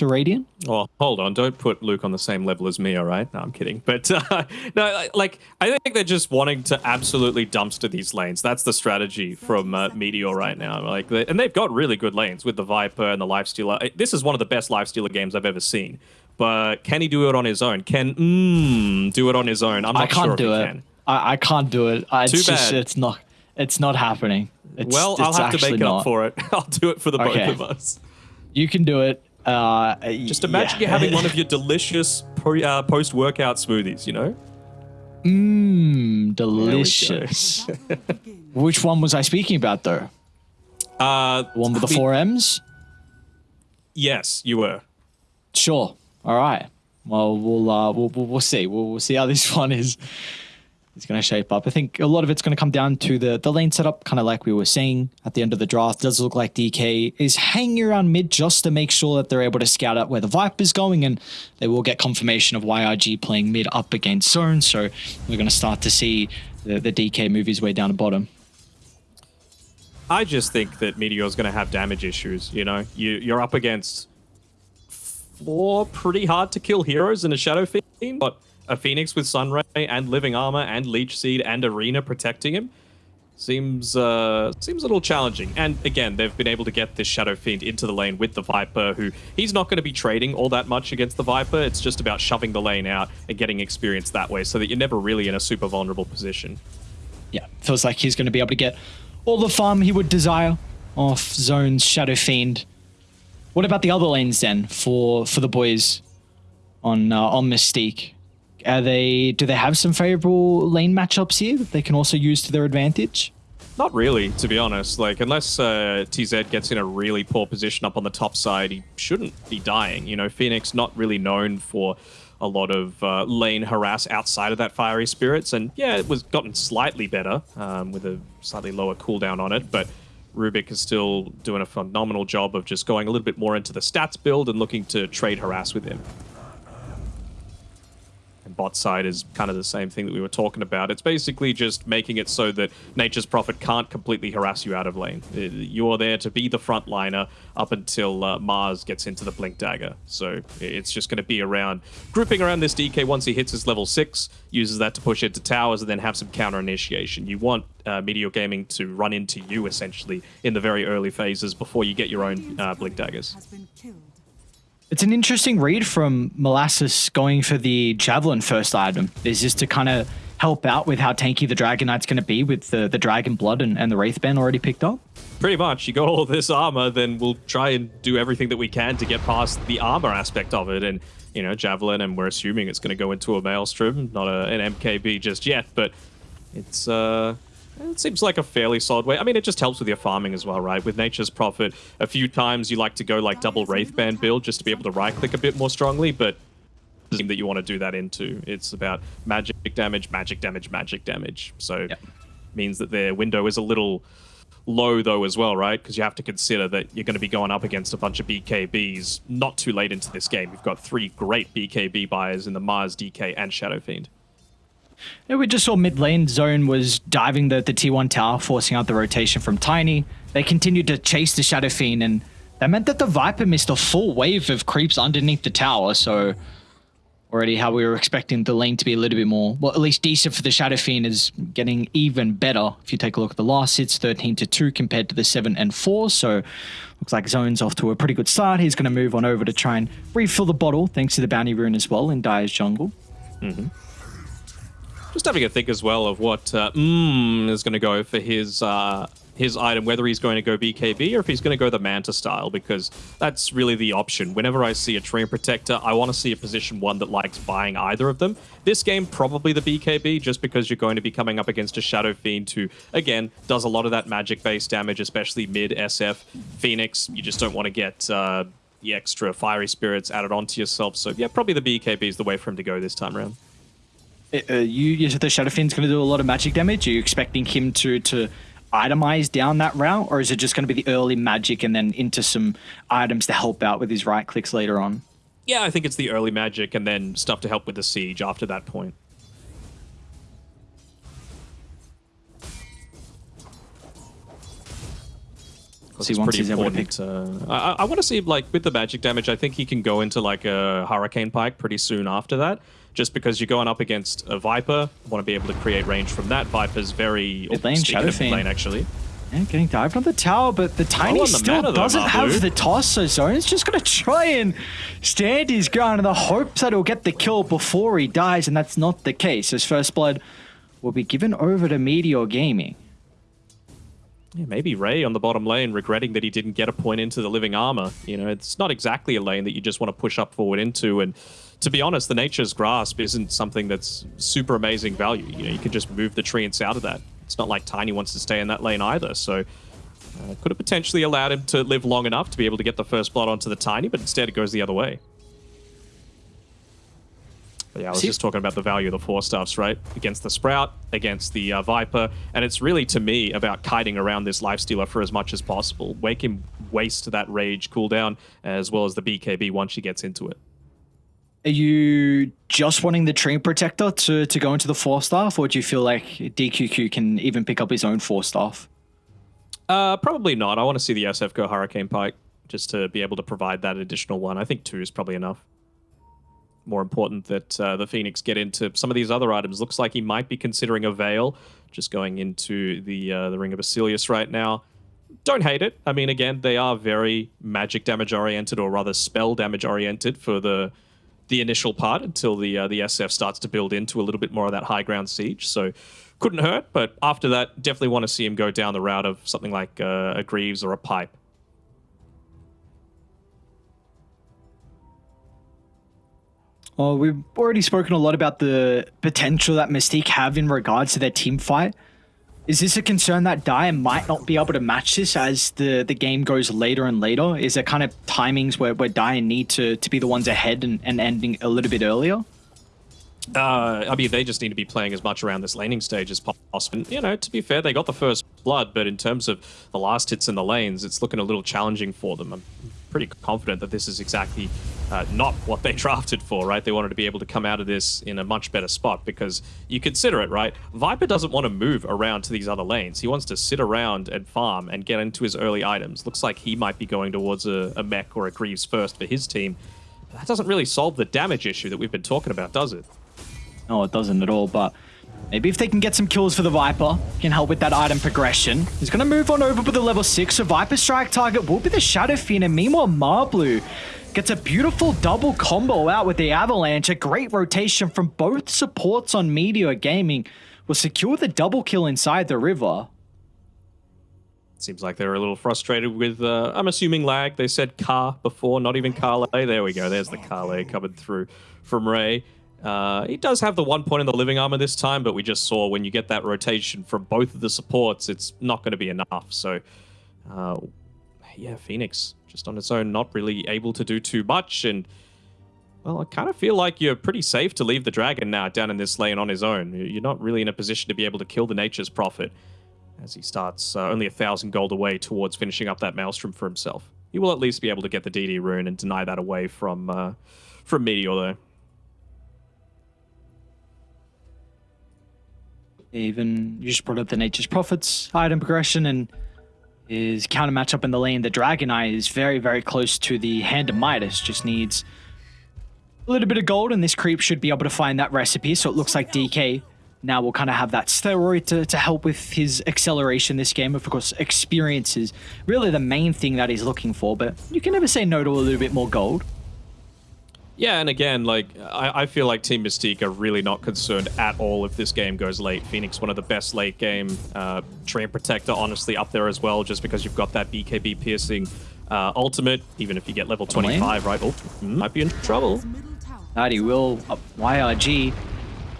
to Radiant? Well, hold on. Don't put Luke on the same level as me, all right? No, I'm kidding. But uh, no, like I think they're just wanting to absolutely dumpster these lanes. That's the strategy from uh, Meteor right now. Like, they, and they've got really good lanes with the Viper and the Lifestealer. This is one of the best Lifestealer games I've ever seen. But can he do it on his own? Can mm, do it on his own? I'm not I can't sure do if he it. can. I, I can't do it. I, it's Too just, bad. it's not. It's not happening. It's, well, I'll have to make it not. up for it. I'll do it for the Okay. both of us. You can do it. Uh, Just imagine you're having one of your delicious pre, uh, post-workout smoothies. You know. Mmm, There we go. delicious. Which one was I speaking about though? Uh, The one with the four M's? Yes, you were. Sure. All right. Well, we'll uh, we'll we'll see. We'll, we'll see how this one is is going to shape up. I think a lot of it's going to come down to the the lane setup, kind of like we were saying at the end of the draft. Does look like DK is hanging around mid just to make sure that they're able to scout out where the Viper is going, and they will get confirmation of YRG playing mid up against Zone. So we're going to start to see the, the DK move his way down the bottom. I just think that Meteor's going to have damage issues. You know, you you're up against four pretty hard to kill heroes in a Shadow Fiend, but a Phoenix with Sunray and Living Armor and Leech Seed and Arena protecting him seems uh seems a little challenging. And again, they've been able to get this Shadow Fiend into the lane with the Viper, who he's not going to be trading all that much against the Viper. It's just about shoving the lane out and getting experience that way, so that you're never really in a super vulnerable position. yeah, feels like he's going to be able to get all the farm he would desire off Zone's Shadow Fiend. What about the other lanes then for for the boys on uh, on Mystique? Are they do they have some favorable lane matchups here that they can also use to their advantage? Not really, to be honest. Like, unless uh, TZ gets in a really poor position up on the top side, he shouldn't be dying. You know, Phoenix not really known for a lot of uh, lane harass outside of that fiery spirits, and yeah, it was gotten slightly better um, with a slightly lower cooldown on it, but. Rubik is still doing a phenomenal job of just going a little bit more into the stats build and looking to trade harass with him. Bot side is kind of the same thing that we were talking about. It's basically just making it so that Nature's Prophet can't completely harass you out of lane. Uh, You are there to be the frontliner up until uh, Mars gets into the Blink Dagger. So it's just going to be around grouping around this DK once he hits his level 6, uses that to push into towers, and then have some counter initiation. You want uh, Meteor Gaming to run into you, essentially, in the very early phases before you get your own uh, Blink Daggers. It's an interesting read from Molasses going for the Javelin first item. Is just to kind of help out with how tanky the Dragon Knight's going to be with the, the Dragon Blood and, and the Wraith Band already picked up? Pretty much. You got all this armor, then we'll try and do everything that we can to get past the armor aspect of it. And, you know, Javelin, and we're assuming it's going to go into a Maelstrom, not a, an MKB just yet, but it's, uh, it seems like a fairly solid way. I mean, it just helps with your farming as well, right? With Nature's Prophet, a few times you like to go like double Wraith Band build just to be able to right click a bit more strongly, but the team that you want to do that into. It's about magic damage, magic damage, magic damage. So Yep. means that their window is a little low though as well, right? Because you have to consider that you're going to be going up against a bunch of BKBs not too late into this game. You've got three great BKB buyers in the Mars, DK, and Shadow Fiend. Yeah, we just saw mid lane zone was diving the, the T1 tower, forcing out the rotation from Tiny. They continued to chase the Shadow Fiend, and that meant that the Viper missed a full wave of creeps underneath the tower. So already how we were expecting the lane to be a little bit more, well, at least decent for the Shadow Fiend is getting even better. If you take a look at the last hits, 13 to 2 compared to the 7 and 4. So looks like Zone's off to a pretty good start. He's going to move on over to try and refill the bottle, thanks to the bounty rune as well in Dire's jungle. Mm-hmm. Just having a think as well of what uh, mm, is going to go for his uh, his item, whether he's going to go BKB or if he's going to go the Manta style, because that's really the option. Whenever I see a Treant Protector, I want to see a position one that likes buying either of them. This game, probably the BKB, just because you're going to be coming up against a Shadow Fiend who, again, does a lot of that magic-based damage, especially mid SF. Phoenix, you just don't want to get... Uh, the extra fiery spirits added onto yourself. So yeah, probably the BKB is the way for him to go this time around. Uh, you, you said the Shadow Fiend's going to do a lot of magic damage. Are you expecting him to to itemize down that route, or is it just going to be the early magic and then into some items to help out with his right clicks later on? Yeah, I think it's the early magic and then stuff to help with the siege after that point. See, once pretty he's able to important. Uh, I, I want to see like with the magic damage. I think he can go into like a hurricane pike pretty soon after that. Just because you're going up against a Viper, want to be able to create range from that. Viper's very Mid lane, speaking Shadow Fiend. lane actually. Yeah, getting dived on the tower, but the oh, Tiny on the still though, doesn't have the toss, so Zone's just going to try and stand his ground in the hopes that he'll get the kill before he dies, and that's not the case. His first blood will be given over to Meteor Gaming. Yeah, maybe Ray on the bottom lane regretting that he didn't get a point into the living armor. You know, it's not exactly a lane that you just want to push up forward into. And to be honest, the Nature's Grasp isn't something that's super amazing value. You know, you can just move the treants out of that. It's not like Tiny wants to stay in that lane either. So uh, could have potentially allowed him to live long enough to be able to get the first blood onto the Tiny, but instead it goes the other way. But yeah, I was See- just talking about the value of the Force Staffs, right? Against the Sprout, against the uh, Viper, and it's really to me about kiting around this Lifestealer for as much as possible. Wake him waste that rage cooldown as well as the BKB once she gets into it. Are you just wanting the Treant Protector to, to go into the Force Staff, or do you feel like DQQ can even pick up his own Force Staff? Uh, probably not. I want to see the SF go Hurricane Pike just to be able to provide that additional one. I think two is probably enough. More important that uh, the Phoenix get into some of these other items. Looks like he might be considering a Veil, just going into the uh, the Ring of Basilius right now. Don't hate it. I mean, again, they are very magic damage oriented, or rather spell damage oriented for the the initial part until the uh, the SF starts to build into a little bit more of that high ground siege. So couldn't hurt, but after that, definitely want to see him go down the route of something like uh, a Greaves or a Pipe. Well, we've already spoken a lot about the potential that Mystique have in regards to their team fight. Is this a concern that Dire might not be able to match this as the, the game goes later and later? Is there kind of timings where, where Dire need to, to be the ones ahead and, and ending a little bit earlier? Uh, I mean, they just need to be playing as much around this laning stage as possible. You know, to be fair, they got the first blood, but in terms of the last hits in the lanes, it's looking a little challenging for them. Pretty confident that this is exactly uh, not what they drafted for, right? They wanted to be able to come out of this in a much better spot because you consider it, right? Viper doesn't want to move around to these other lanes. He wants to sit around and farm and get into his early items. Looks like he might be going towards a, a Mek or a Greaves first for his team. That doesn't really solve the damage issue that we've been talking about, does it? No, it doesn't at all, but maybe if they can get some kills for the Viper, can help with that item progression. He's going to move on over with the level 6, so Viper strike target will be the Shadow Fiend, and meanwhile Marblu gets a beautiful double combo out with the Avalanche. A great rotation from both supports on Meteor Gaming will secure the double kill inside the river. Seems like they're a little frustrated with, uh, I'm assuming lag. They said car before, not even Carle. There we go. There's the Carle coming through from Ray. Uh, he does have the one point in the living armor this time, but we just saw when you get that rotation from both of the supports, it's not going to be enough. So, uh, yeah, Phoenix just on its own, not really able to do too much. And, well, I kind of feel like you're pretty safe to leave the dragon now down in this lane on his own. You're not really in a position to be able to kill the Nature's Prophet as he starts uh, only a thousand gold away towards finishing up that Maelstrom for himself. He will at least be able to get the DD rune and deny that away from uh, from Meteor, though. Even you just brought up the Nature's Prophets item progression and his counter matchup in the lane. The Dragon Knight is very, very close to the Hand of Midas. Just needs a little bit of gold, and this creep should be able to find that recipe. So it looks like DK now will kind of have that steroid to, to help with his acceleration this game. Of course, experience is really the main thing that he's looking for, but you can never say no to a little bit more gold. Yeah, and again, like I, I feel like Team Mystique are really not concerned at all if this game goes late. Phoenix, one of the best late game. Uh, Treant Protector, honestly, up there as well, just because you've got that BKB piercing uh, ultimate. Even if you get level 25, right? Oh, mm, might be in trouble. Alrighty, will up YRG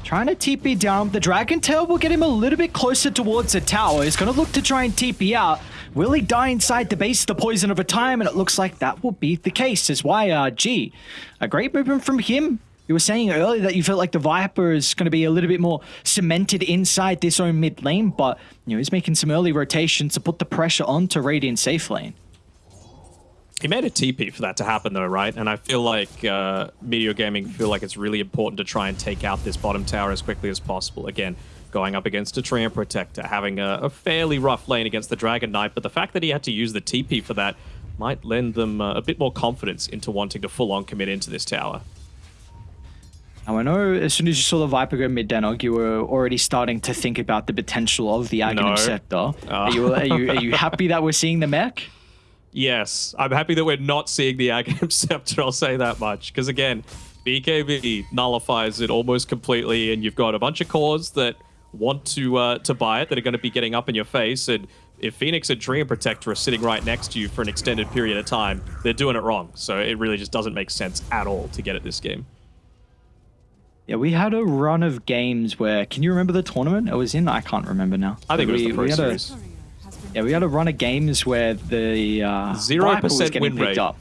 trying to TP down. The Dragon Tail will get him a little bit closer towards the tower. He's going to look to try and TP out. Will he die inside the base of the poison over time? And it looks like that will be the case as YRG. A great movement from him. You were saying earlier that you felt like the Viper is going to be a little bit more cemented inside this own mid lane, but you know he's making some early rotations to put the pressure onto Radiant safe lane. He made a TP for that to happen, though, right? And I feel like uh, Meteor Gaming feel like it's really important to try and take out this bottom tower as quickly as possible. Again, going up against a Treant Protector, having a, a, fairly rough lane against the Dragon Knight, but the fact that he had to use the TP for that might lend them uh, a bit more confidence into wanting to full-on commit into this tower. Now I know as soon as you saw the Viper go mid Denog, you were already starting to think about the potential of the Aghanim no. Scepter. Oh. Are, you, are, you, are you happy that we're seeing the Mek? Yes, I'm happy that we're not seeing the Aghanim Scepter, I'll say that much. Because again, BKB nullifies it almost completely, and you've got a bunch of cores that want to uh, to buy it that are going to be getting up in your face, and if Phoenix and Treant Protector are sitting right next to you for an extended period of time, they're doing it wrong. So it really just doesn't make sense at all to get at this game. Yeah, we had a run of games where, can you remember the tournament it was in? I can't remember now. I think we, it was the Pro Series. A, yeah, we had a run of games where the uh, zero percent win rate up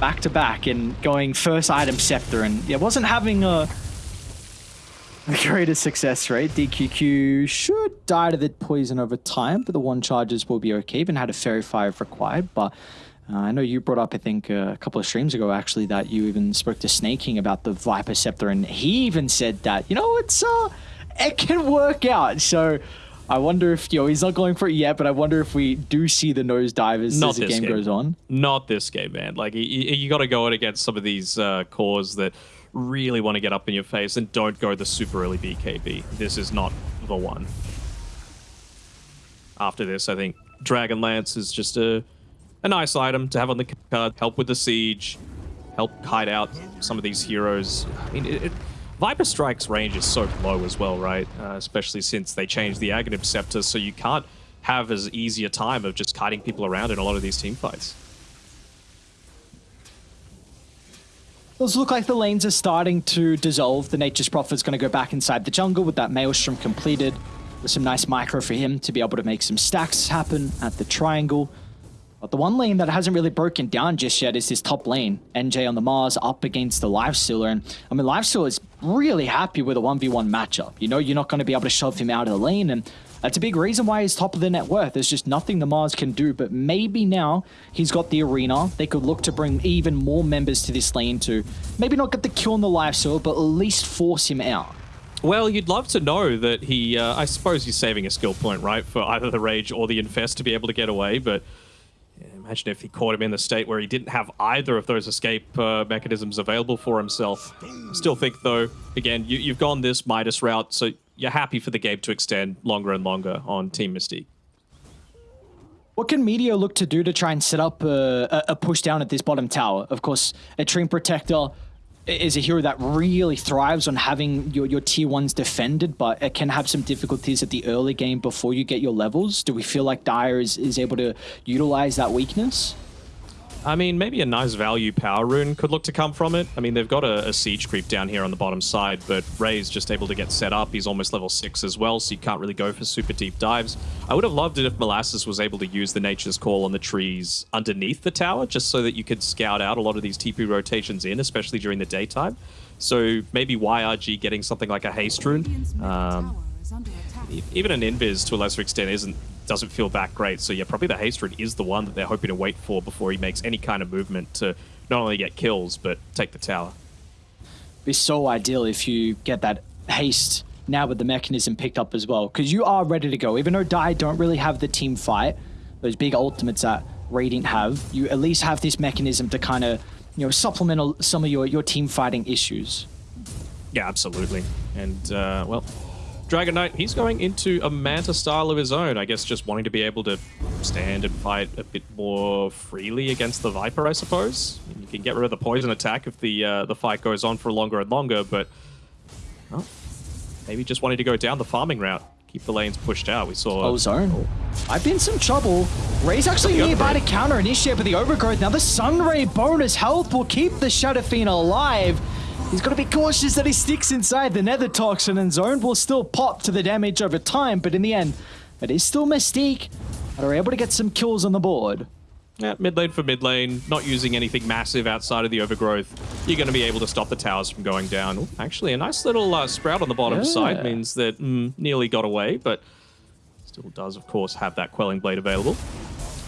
back to back and going first item scepter, and yeah, wasn't having a the greatest success rate. DQQ should die to the poison over time, but the one charges will be okay. Even had a Faerie Fire if required, but uh, I know you brought up, I think, uh, a couple of streams ago, actually, that you even spoke to Snaking about the Viper Scepter, and he even said that, you know, it's uh, it can work out. So I wonder if, you know, he's not going for it yet, but I wonder if we do see the nose divers not as the game, game, goes on. Not this game, man. Like, you, you got to go in against some of these uh, cores that really want to get up in your face and don't go the super early BKB. This is not the one. After this, I think Dragon Lance is just a, a nice item to have on the card, help with the siege, help kite out some of these heroes. I mean, it, it, Viper Strike's range is so low as well, right? Uh, especially since they changed the Aghanim Scepter, so you can't have as easy a time of just kiting people around in a lot of these team fights. Those look like the lanes are starting to dissolve. The Nature's Prophet's going to go back inside the jungle with that Maelstrom completed. With some nice micro for him to be able to make some stacks happen at the triangle. But the one lane that hasn't really broken down just yet is this top lane. NJ on the Mars up against the Lifestealer. And I mean, Lifestealer is really happy with a 1v1 matchup. You know, you're not going to be able to shove him out of the lane. And that's a big reason why he's top of the net worth. There's just nothing the Mars can do, but maybe now he's got the arena. They could look to bring even more members to this lane to maybe not get the kill on the life sword, but at least force him out. Well, you'd love to know that he, uh, I suppose he's saving a skill point, right, for either the Rage or the Infest to be able to get away, but imagine if he caught him in the state where he didn't have either of those escape uh, mechanisms available for himself. Still think, though, again, you, you've gone this Midas route, so you're happy for the game to extend longer and longer on Team Mystique. What can Meteor look to do to try and set up a, a push down at this bottom tower? Of course, a Treant Protector is a hero that really thrives on having your, your tier ones defended, but it can have some difficulties at the early game before you get your levels. Do we feel like Dire is, is able to utilize that weakness? I mean, maybe a nice value power rune could look to come from it. I mean, they've got a, a, siege creep down here on the bottom side, but Ray's just able to get set up. He's almost level 6 as well, so you can't really go for super deep dives. I would have loved it if Molasses was able to use the Nature's Call on the trees underneath the tower, just so that you could scout out a lot of these TP rotations in, especially during the daytime. So maybe YRG getting something like a Haste Rune. Um, even an Invis to a lesser extent isn't doesn't feel that great. So yeah, probably the haste is the one that they're hoping to wait for before he makes any kind of movement to not only get kills, but take the tower. Be so ideal if you get that haste now with the Mekansm picked up as well, because you are ready to go. Even though Die don't really have the team fight, those big ultimates that Radiant have, you at least have this Mekansm to kind of, you know, supplement some of your, your team fighting issues. Yeah, absolutely. And, uh, well, Dragon Knight, he's going into a Manta style of his own. I guess just wanting to be able to stand and fight a bit more freely against the Viper, I suppose. You can get rid of the poison attack if the uh, the fight goes on for longer and longer, but well, maybe just wanting to go down the farming route. Keep the lanes pushed out. We saw... Oh, zone. Oh. I've been some trouble. Ray's actually nearby to counter initiate with the overgrowth. Now the Sunray bonus health will keep the Shadow Fiend alive. He's got to be cautious that he sticks inside the Nether Toxin and Zone will still pop to the damage over time, but in the end, it is still Mystique that are able to get some kills on the board. Yeah, mid lane for mid lane, not using anything massive outside of the overgrowth. You're going to be able to stop the towers from going down. Ooh, actually, a nice little uh, sprout on the bottom yeah. side means that mm, nearly got away, but still does, of course, have that Quelling Blade available.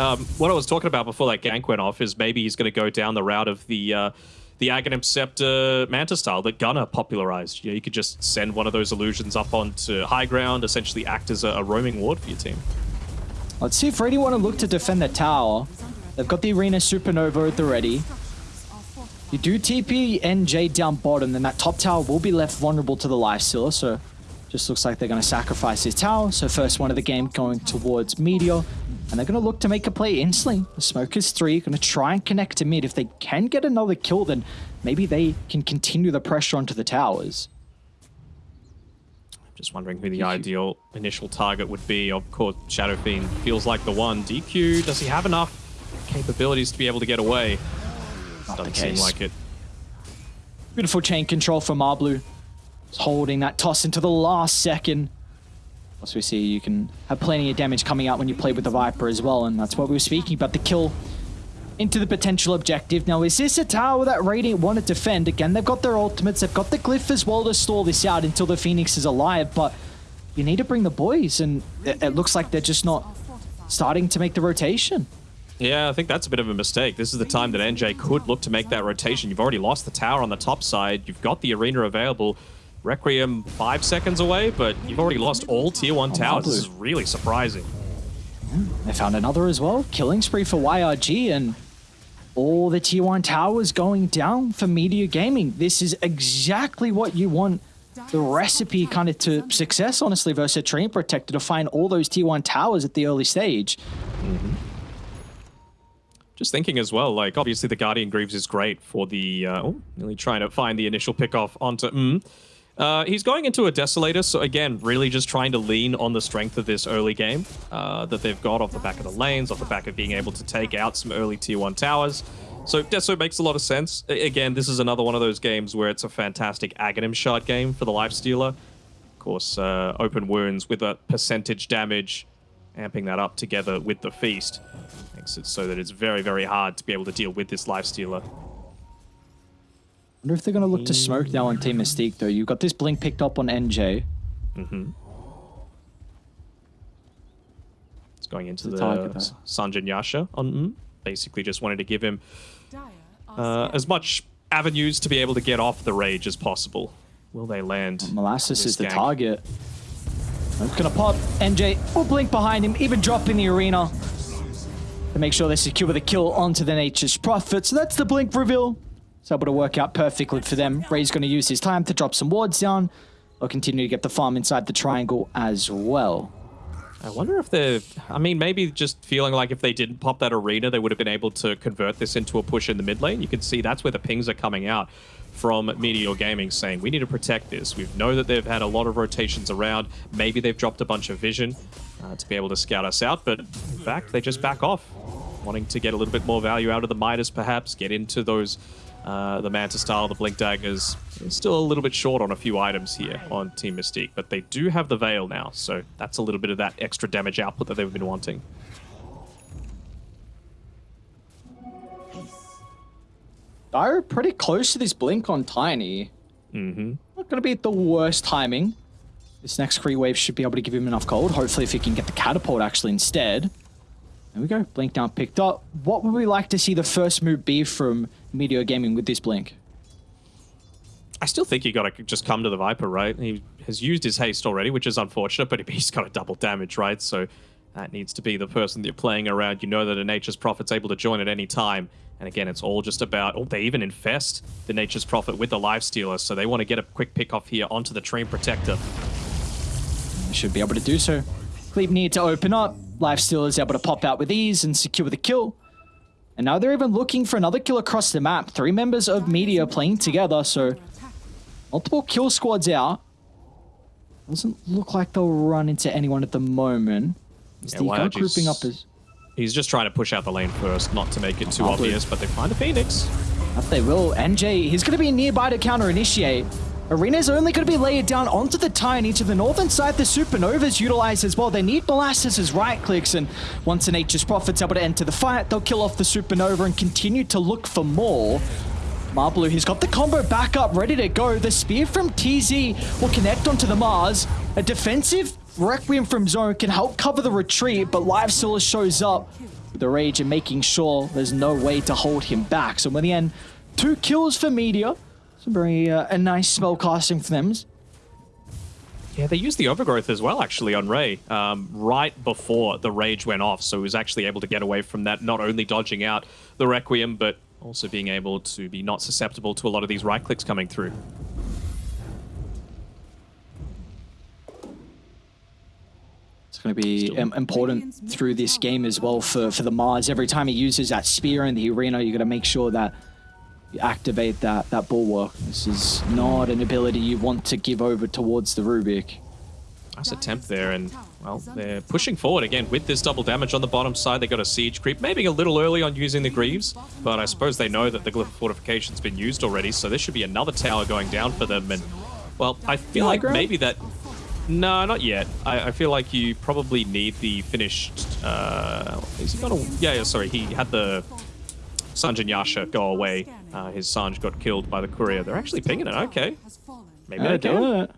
Um, what I was talking about before that gank went off is maybe he's going to go down the route of the uh, the Aghanim Scepter Manta style that Gunner popularized. You, you could just send one of those illusions up onto high ground, essentially act as a, a roaming ward for your team. Let's see if Ready want to look to defend the tower. They've got the Arena Supernova at the ready. You do TP NJ down bottom, then that top tower will be left vulnerable to the Lifestealer, so just looks like they're going to sacrifice his tower. So first one of the game going towards Meteor, and they're going to look to make a play instantly. The Smoke is three, going to try and connect to mid. If they can get another kill, then maybe they can continue the pressure onto the towers. I'm just wondering who the ideal initial target would be. Of course, Shadow Fiend feels like the one. DQ, does he have enough capabilities to be able to get away? Not Doesn't seem like it. Beautiful chain control from Marblu. Just holding that toss into the last second. As we see, you can have plenty of damage coming out when you play with the Viper as well, and that's what we were speaking about, the kill into the potential objective. Now, is this a tower that Radiant want to defend? Again, they've got their ultimates, they've got the Glyph as well to stall this out until the Phoenix is alive, but you need to bring the boys, and it, it looks like they're just not starting to make the rotation. Yeah, I think that's a bit of a mistake. This is the time that NJ could look to make that rotation. You've already lost the tower on the top side. You've got the arena available. Requiem five seconds away, but you've already lost all tier one towers. This is really surprising. They found another as well. Killing spree for YRG and all the tier 1 towers going down for Meteor Gaming. This is exactly what you want the recipe kind of to success, honestly, versus a Treant Protector to find all those tier 1 towers at the early stage. Just thinking as well, like obviously the Guardian Greaves is great for the uh, oh, nearly trying to find the initial pick off onto mm. Uh, he's going into a Desolator, so again, really just trying to lean on the strength of this early game uh, that they've got off the back of the lanes, off the back of being able to take out some early tier 1 towers. So Deso makes a lot of sense. Again, this is another one of those games where it's a fantastic Aghanim shard game for the Lifestealer. Of course, uh, open wounds with a percentage damage, amping that up together with the Feast. Makes it so that it's very, very hard to be able to deal with this Lifestealer. Wonder if they're going to look to smoke now on Team Mystique, though. You've got this blink picked up on NJ. Mhm. It's going into The the. Sange and Yasha on mm. Basically just wanted to give him uh, as much avenues to be able to get off the rage as possible. Will they land? Molasses this is the gank? target. It's gonna pop. NJ will blink behind him, even drop in the arena to make sure they secure the kill onto the Nature's Prophet. So that's the blink reveal. It's able to work out perfectly for them. Ray's gonna use his time to drop some wards down. They'll continue to get the farm inside the triangle as well. I wonder if they're. I mean, maybe just feeling like if they didn't pop that arena, they would have been able to convert this into a push in the mid lane. You can see that's where the pings are coming out from Meteor Gaming saying, we need to protect this. We know that they've had a lot of rotations around. Maybe they've dropped a bunch of vision uh, to be able to scout us out, but in fact, they just back off, wanting to get a little bit more value out of the Midas, perhaps, get into those. Uh, the Manta style, the Blink Daggers, still a little bit short on a few items here on Team Mystique, but they do have the Veil now, so that's a little bit of that extra damage output that they've been wanting. Dire pretty close to this blink on Tiny. Mm-hmm. Not going to be at the worst timing. This next Kree wave should be able to give him enough gold. Hopefully, if he can get the catapult actually instead. There we go. Blink down picked up. What would we like to see the first move be from Meteor Gaming with this blink? I still think you got to just come to the Viper, right? He has used his haste already, which is unfortunate, but he's got a double damage, right? So that needs to be the person that you're playing around. You know that a Nature's Prophet's able to join at any time. And again, it's all just about, oh, they even infest the Nature's Prophet with the Life Stealer, so they want to get a quick pick off here onto the Treant Protector. They should be able to do so. Cleave need to open up. Lifesteal is able to pop out with ease and secure the kill. And now they're even looking for another kill across the map. Three members of Meteor playing together, so multiple kill squads out. Doesn't look like they'll run into anyone at the moment. Is Yeah, the guy grouping up as He's just trying to push out the lane first, not to make it too obvious, but they find a Phoenix. That they will. NJ, he's going to be nearby to counter Arena's only going to be layered down onto the Tiny to the northern side. The Supernovas utilize as well. They need Molasses as right clicks, and once an Nature's Prophet's able to enter the fight, they'll kill off the Supernova and continue to look for more. Marblu, he's got the combo back up, ready to go. The spear from TZ will connect onto the Mars. A defensive Requiem from Zone can help cover the retreat, but Lifestealer shows up with the rage and making sure there's no way to hold him back. So in the end, Two kills for Meteor. It's a very uh, a nice spell casting for them. Yeah, they used the overgrowth as well, actually, on Ray, um, right before the rage went off. So he was actually able to get away from that, not only dodging out the Requiem, but also being able to be not susceptible to a lot of these right clicks coming through. It's going to be um, important through this game as well for, for the Mars. Every time he uses that spear in the arena, you got to make sure that you activate that, that bulwark. This is not an ability you want to give over towards the Rubik. Nice attempt there, and, well, they're pushing forward again with this double damage on the bottom side. They got a siege creep, maybe a little early on using the Greaves, but I suppose they know that the Glyph Fortification's been used already, so there should be another tower going down for them, and, well, I feel like maybe that... No, not yet. I, I, feel like you probably need the finished... Uh, is he got a... Yeah, yeah, sorry, he had the Sange and Yasha go away. Uh, his Sange got killed by the courier. They're actually pinging it. Okay. Maybe uh, they can. It.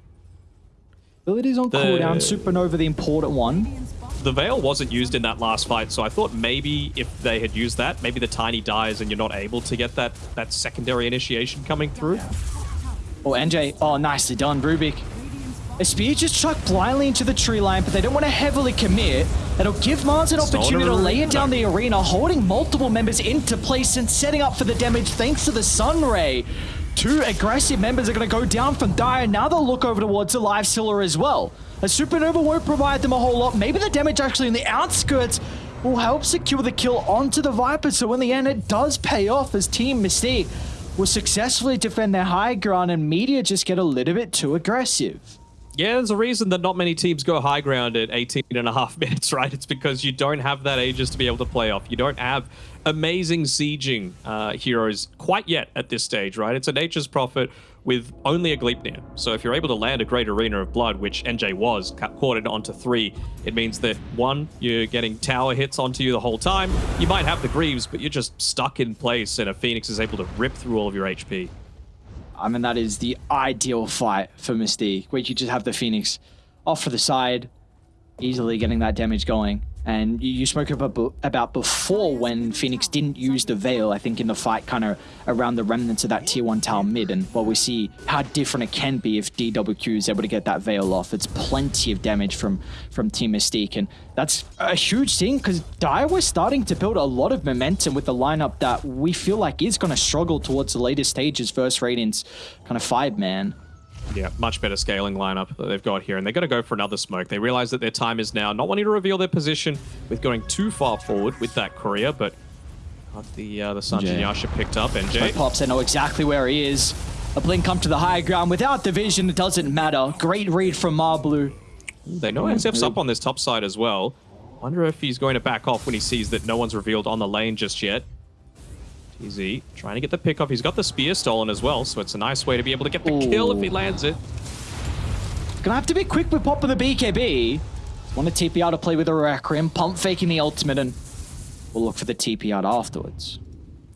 Abilities on the, cooldown. Supernova, the important one. The Veil wasn't used in that last fight, so I thought maybe if they had used that, maybe the Tiny dies and you're not able to get that, that secondary initiation coming through. Oh, NJ. Oh, nicely done, Rubik. A spear just chucked blindly into the tree line, but they don't want to heavily commit. That'll give Mars an opportunity to lay it down the arena, holding multiple members into place and setting up for the damage thanks to the Sun Ray. Two aggressive members are going to go down from Dire. Now they'll look over towards the Lifestealer as well. A Supernova won't provide them a whole lot. Maybe the damage actually in the outskirts will help secure the kill onto the Viper. So in the end, it does pay off as Team Mystique will successfully defend their high ground and Meteor just get a little bit too aggressive. Yeah, there's a reason that not many teams go high ground at 18 and a half minutes, right? It's because you don't have that Aegis to be able to play off. You don't have amazing sieging uh, heroes quite yet at this stage, right? It's a Nature's Prophet with only a Gleipnir. So if you're able to land a great Arena of Blood, which NJ was, quartered onto three, it means that, one, you're getting tower hits onto you the whole time. You might have the Greaves, but you're just stuck in place, and a Phoenix is able to rip through all of your HP. I mean, that is the ideal fight for Mystique, where you just have the Phoenix off to the side, easily getting that damage going. And you spoke about before when Phoenix didn't use the Veil, I think in the fight kind of around the remnants of that tier 1 tower mid. And well, we see how different it can be if DQQ is able to get that Veil off. It's plenty of damage from, from Team Mystique. And that's a huge thing because Dire was starting to build a lot of momentum with the lineup that we feel like is going to struggle towards the later stages versus Radiant's kind of five-man. Yeah, much better scaling lineup that they've got here. And they're going to go for another smoke. They realize that their time is now. Not wanting to reveal their position with going too far forward with that courier, but the uh, the Yasha picked up. NJ. Pops, they know exactly where he is. A blink up to the high ground. Without the vision, it doesn't matter. Great read from Marblu. They know NZF's up on this top side as well. Wonder if he's going to back off when he sees that no one's revealed on the lane just yet. TZ trying to get the pick off. He's got the spear stolen as well, so it's a nice way to be able to get the Ooh. kill if he lands it. Gonna have to be quick with popping the BKB. Want to TP out to play with a Requiem, pump faking the ultimate, and we'll look for the TP out afterwards.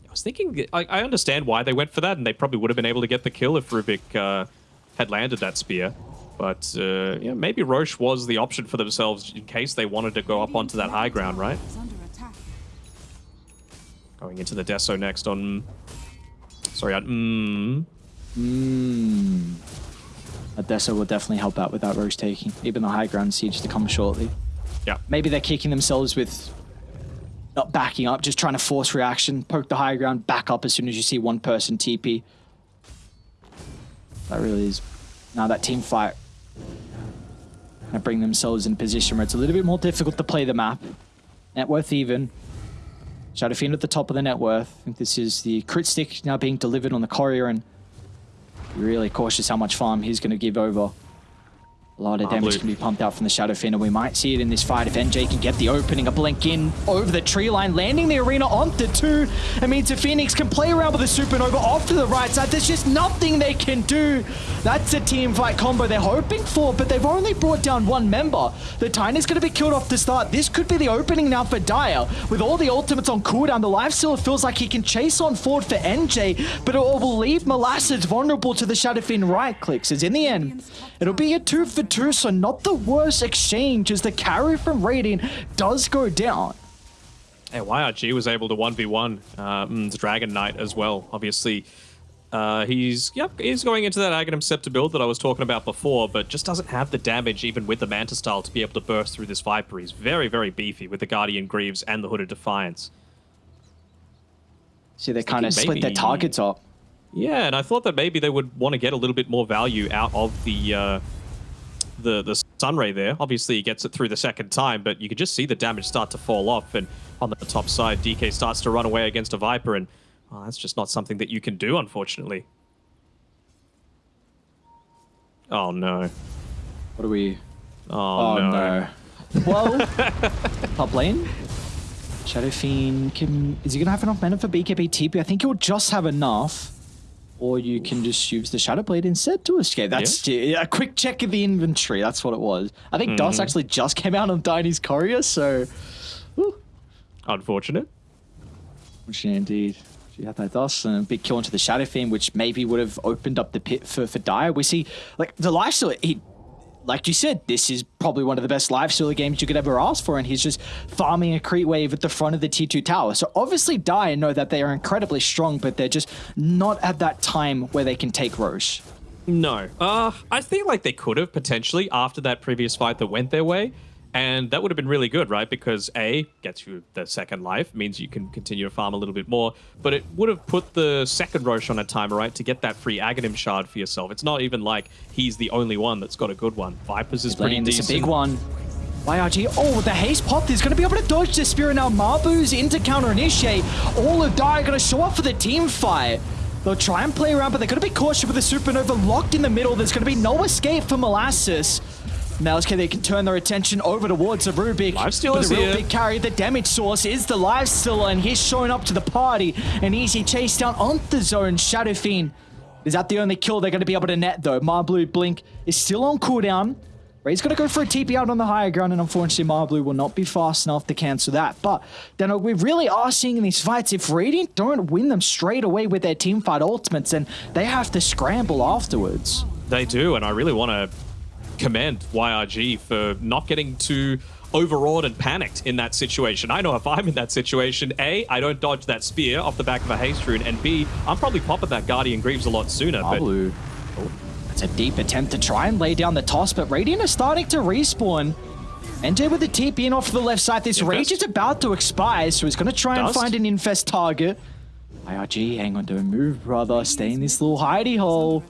I was thinking, I, I understand why they went for that, and they probably would have been able to get the kill if Rubik uh, had landed that spear. But uh, yeah, maybe Rosh was the option for themselves in case they wanted to go up onto that high ground, right? Going into the Deso next on... Sorry, on... Mmm. Mmm. A Deso will definitely help out with that taking. Even the high ground siege to come shortly. Yeah. Maybe they're kicking themselves with not backing up, just trying to force reaction, poke the high ground, back up as soon as you see one person TP. That really is... Now that team fight and bring themselves in a position where it's a little bit more difficult to play the map. Net worth even. Shadow Fiend at the top of the net worth. I think this is the crit stick now being delivered on the courier and really cautious how much farm he's going to give over. A lot of damage can be pumped out from the Shadow Fiend, and we might see it in this fight if NJ can get the opening. A blink in over the tree line, landing the arena onto two. It means if Phoenix can play around with the Supernova off to the right side, there's just nothing they can do. That's a team fight combo they're hoping for, but they've only brought down one member. The Tiny's going to be killed off the start. This could be the opening now for Dire. With all the ultimates on cooldown, the life still feels like he can chase on forward for NJ, but it will leave Molasses vulnerable to the Shadow Fiend right clicks, as in the end, it'll be a two for two, so not the worst exchange as the carry from Radiant does go down. Hey, YRG was able to 1v1 uh, mm, the Dragon Knight as well. Obviously, uh, he's yep, he's going into that Aghanim Scepter build that I was talking about before, but just doesn't have the damage even with the Manta style to be able to burst through this Viper. He's very, very beefy with the Guardian Greaves and the Hooded Defiance. See, they kind of split their targets up. Yeah, and I thought that maybe they would want to get a little bit more value out of the uh, the the Sunray there. Obviously, he gets it through the second time, but you can just see the damage start to fall off. And on the top side, DK starts to run away against a Viper, and Oh, that's just not something that you can do, unfortunately. Oh, no. What are we... Oh, oh no. no. Well, top lane. Shadow Fiend can... Is he going to have enough mana for BKB TP? I think he'll just have enough. Or you can just use the Shadow Blade instead to escape. That's yeah. a quick check of the inventory. That's what it was. I think mm -hmm. Dust actually just came out on Tiny's Courier, so... Whew. Unfortunate. Unfortunate indeed. She had that dust and a big kill into the Shadow Fiend, which maybe would have opened up the pit for, for. We see, like, the lifesteal, he, like you said, this is probably one of the best lifesteal games you could ever ask for, and he's just farming a creep wave at the front of the T2 tower. So obviously Dire know that they are incredibly strong, but they're just not at that time where they can take Rosh. No. Uh, I feel like they could have potentially after that previous fight that went their way. And that would have been really good, right? Because A, gets you the second life, means you can continue to farm a little bit more, but it would have put the second Rosh on a timer, right? To get that free Aghanim shard for yourself. It's not even like he's the only one that's got a good one. Vipers is pretty decent. It's a big one. YRG, oh, the haste pop is going to be able to dodge the Spirit now. Mabu's into counter initiate. All of Die are going to show up for the team fight. They'll try and play around, but they're going to be cautious with the Supernova locked in the middle. There's going to be no escape for Molasses. Malzke, they can turn their attention over towards the Rubik. Lifesteal is the real here. big carry. The damage source is the Lifesteal, and he's showing up to the party. An easy chase down on the zone. Shadow Fiend. Is that the only kill they're going to be able to net, though? Marblu Blink is still on cooldown. Ray's going to go for a TP out on the higher ground, and unfortunately, Marblu will not be fast enough to cancel that. But then uh, we really are seeing in these fights, if Radiant don't win them straight away with their team fight ultimates, then they have to scramble afterwards. They do, and I really want to commend YRG for not getting too overawed and panicked in that situation. I know if I'm in that situation, A, I don't dodge that spear off the back of a haste rune, and B, I'm probably popping that Guardian Greaves a lot sooner. But... It's a deep attempt to try and lay down the toss, but Radiant is starting to respawn. NJ with the TP in off to the left side. This Infest. rage is about to expire, so he's going to try Dust. and find an Infest target. YRG, hang on, don't move, brother. Stay in this little hidey hole.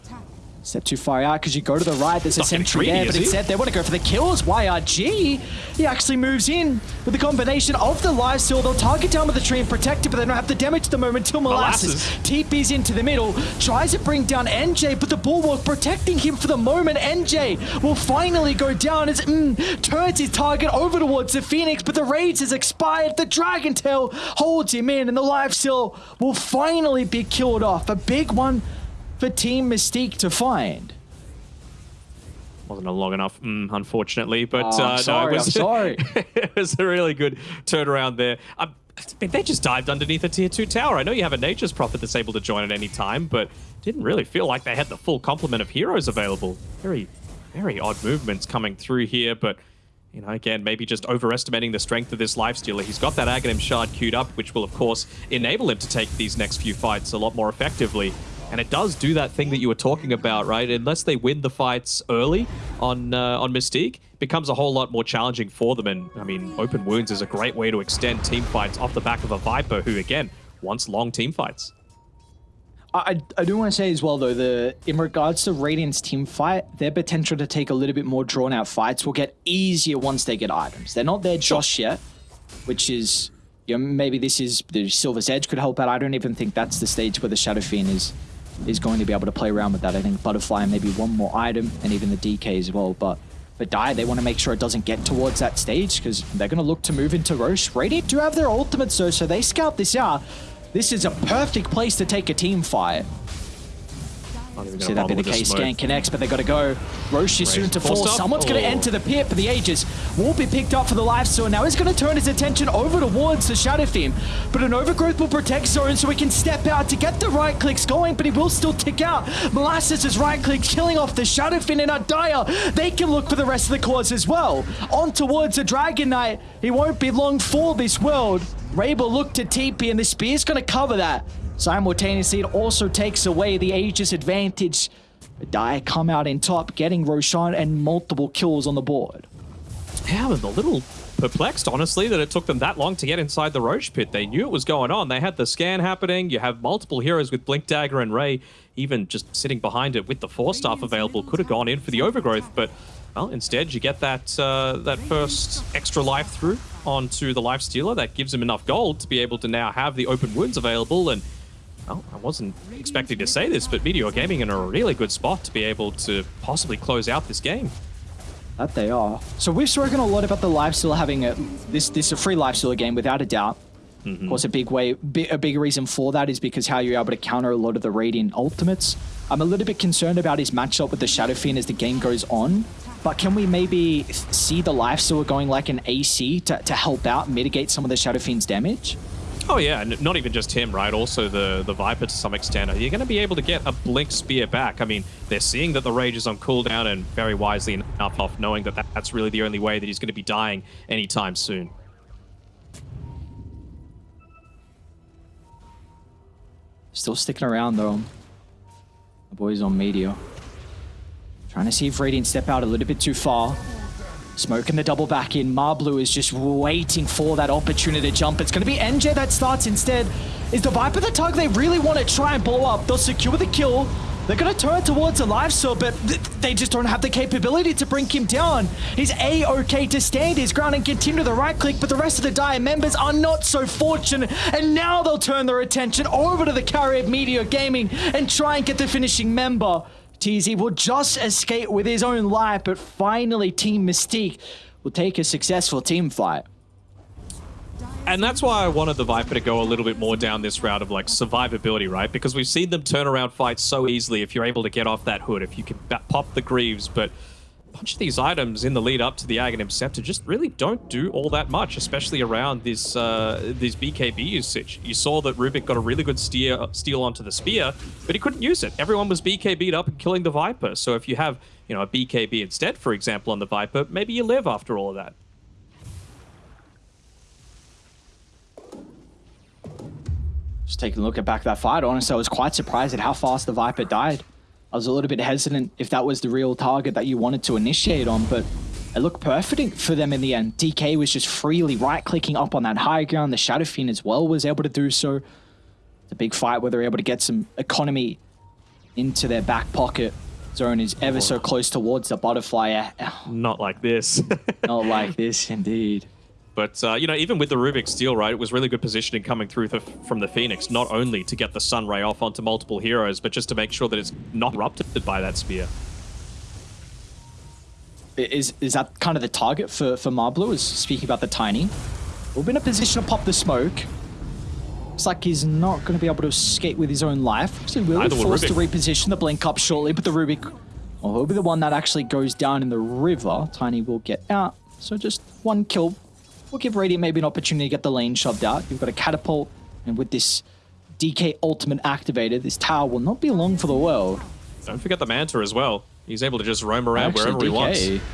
Step too far out because you go to the right. There's a sentry there, but instead they want to go for the kills. YRG, he actually moves in with the combination of the life steal. They'll target down with the tree and protect it, but they don't have the damage at the moment until Molasses. Molasses. TP's into the middle, tries to bring down NJ, but the Bulwark protecting him for the moment. NJ will finally go down as mm, turns his target over towards the Phoenix, but the Rage has expired. The Dragon Tail holds him in, and the life steal will finally be killed off. A big one for Team Mystique to find. Wasn't a long enough, mm, unfortunately, but oh, uh, sorry, no, it was, sorry. it was a really good turnaround there. I mean, they just dived underneath a tier 2 tower. I know you have a Nature's Prophet that's able to join at any time, but didn't really feel like they had the full complement of heroes available. Very, very odd movements coming through here, but you know, again, maybe just overestimating the strength of this Lifestealer. He's got that Aghanim Shard queued up, which will, of course, enable him to take these next few fights a lot more effectively. And it does do that thing that you were talking about, right? Unless they win the fights early on uh, on Mystique, becomes a whole lot more challenging for them. And, I mean, open wounds is a great way to extend team fights off the back of a Viper who, again, wants long team fights. I, I do want to say as well, though, the in regards to Radiant's team fight, their potential to take a little bit more drawn-out fights will get easier once they get items. They're not there just yet, which is, you know, maybe this is, the Silver's Edge could help out. I don't even think that's the stage where the Shadow Fiend is is going to be able to play around with that. I think Butterfly and maybe one more item and even the DK as well. But for Die, they want to make sure it doesn't get towards that stage because they're going to look to move into Rosh. Radiant do have their ultimate, though, so they scout this out. This is a perfect place to take a team fight. See that be the case. Scan connects, but they got to go. Rosh is soon to fall. Someone's oh. going to enter the pit, but the Aegis will be picked up for the life so now he's going to turn his attention over towards the Shadow Fiend. But an overgrowth will protect Zone so he can step out to get the right clicks going, but he will still tick out. Molasses' is right click killing off the Shadow Fiend and Adaya. They can look for the rest of the cores as well. On towards the Dragon Knight. He won't be long for this world. Raber look to TP, and the Spear's going to cover that. Simultaneously, it also takes away the Aegis advantage. Dire come out in top, getting Roshan and multiple kills on the board. Yeah, I'm a little perplexed, honestly, that it took them that long to get inside the Rosh pit. They knew it was going on. They had the scan happening. You have multiple heroes with Blink Dagger and Ray, even just sitting behind it with the Force Staff available, could have gone in for the overgrowth, but well, instead you get that uh, that first extra life through onto the Life Stealer. That gives him enough gold to be able to now have the open wounds available and well, I wasn't expecting to say this, but Meteor Gaming in a really good spot to be able to possibly close out this game. That they are. So we've spoken a lot about the lifesteal having a this this a free lifesteal game without a doubt. Mm -hmm. Of course, a big way, a big reason for that is because how you're able to counter a lot of the Radiant ultimates. I'm a little bit concerned about his matchup with the Shadow Fiend as the game goes on. But can we maybe see the lifesteal going like an AC to, to help out mitigate some of the Shadow Fiend's damage? Oh yeah, not even just him, right? Also the, the Viper to some extent. Are You're going to be able to get a Blink Spear back. I mean, they're seeing that the Rage is on cooldown and very wisely enough off knowing that that's really the only way that he's going to be dying anytime soon. Still sticking around though. The boys on Meteor. Trying to see if Radiant step out a little bit too far. Smoking the double back in. Marblu is just waiting for that opportunity to jump. It's going to be NJ that starts instead. Is the Viper the target they really want to try and blow up? They'll secure the kill. They're going to turn towards a life so, but th they just don't have the capability to bring him down. He's A-okay to stand his ground and continue to the right click, but the rest of the Dire members are not so fortunate. And now they'll turn their attention over to the carrier Meteor Gaming and try and get the finishing member. TZ will just escape with his own life, but finally Team Mystique will take a successful team fight. And that's why I wanted the Viper to go a little bit more down this route of like survivability, right? Because we've seen them turn around fights so easily if you're able to get off that hood, if you can pop the Greaves, but bunch of these items in the lead up to the Aghanim Scepter just really don't do all that much, especially around this uh, this BKB usage. You saw that Rubick got a really good steer, steal onto the Spear, but he couldn't use it. Everyone was BKB'd up and killing the Viper. So if you have you know a BKB instead, for example, on the Viper, maybe you live after all of that. Just taking a look at back that fight, honestly, I was quite surprised at how fast the Viper died. I was a little bit hesitant if that was the real target that you wanted to initiate on, but it looked perfect for them in the end. DK was just freely right-clicking up on that high ground. The Shadow Fiend as well was able to do so. It's a big fight where they're able to get some economy into their back pocket. Zone is ever so close towards the butterfly. Not like this. Not like this, indeed. But, uh, you know, even with the Rubick's Steal, right, it was really good positioning coming through from the Phoenix, not only to get the Sun Ray off onto multiple heroes, but just to make sure that it's not erupted by that spear. Is is that kind of the target for, for Marblu, is speaking about the Tiny? We'll be in a position to pop the smoke. Looks like he's not going to be able to escape with his own life. So will be forced to reposition the Blink up shortly, but the Rubik, well, he'll be the one that actually goes down in the river. Tiny will get out. So just one kill will give Radiant maybe an opportunity to get the lane shoved out. You've got a catapult, and with this DK ultimate activated, this tower will not be long for the world. Don't forget the Manta as well. He's able to just roam around Actually, wherever DK, he wants.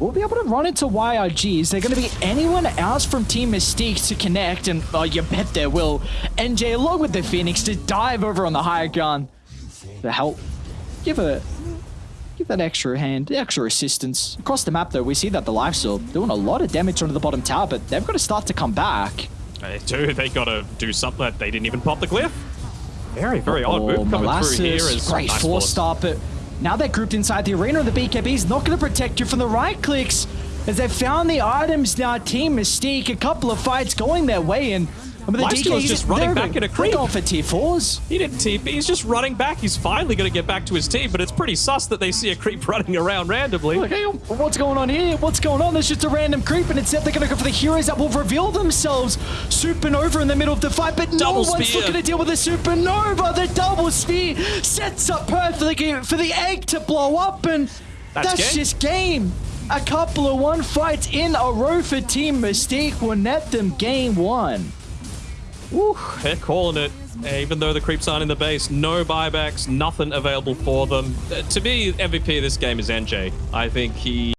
We'll be able to run into YRG. Is there going to be anyone else from Team Mystique to connect? And oh, you bet there will. NJ, along with the Phoenix, to dive over on the higher ground to help give a Give that extra hand, extra assistance. Across the map, though, we see that the Lifesteal doing a lot of damage onto the bottom tower, but they've got to start to come back. They do. They got to do something. They didn't even pop the glyph. Very, very odd oh, move coming Molasses, through here. Is great nice Force Staff, but now they're grouped inside the arena. The BKB is not going to protect you from the right clicks as they've found the items now. Team Mystique, a couple of fights going their way, and I mean, the DK is just running back in a creep. on for T4s. He didn't TP. He's just running back. He's finally going to get back to his team, but it's pretty sus that they see a creep running around randomly. What's going on here? What's going on? There's just a random creep, and instead they're going to go for the heroes that will reveal themselves. Supernova in the middle of the fight, but double no one's spear. looking to deal with the Supernova. The double spear sets up perfectly for the egg to blow up, and that's, that's game. just game. A couple of one fights in a row for Team Mystique will net them game one. They're calling it. Even though the creeps aren't in the base, no buybacks, nothing available for them. Uh, to me, MVP of this game is NJ. I think he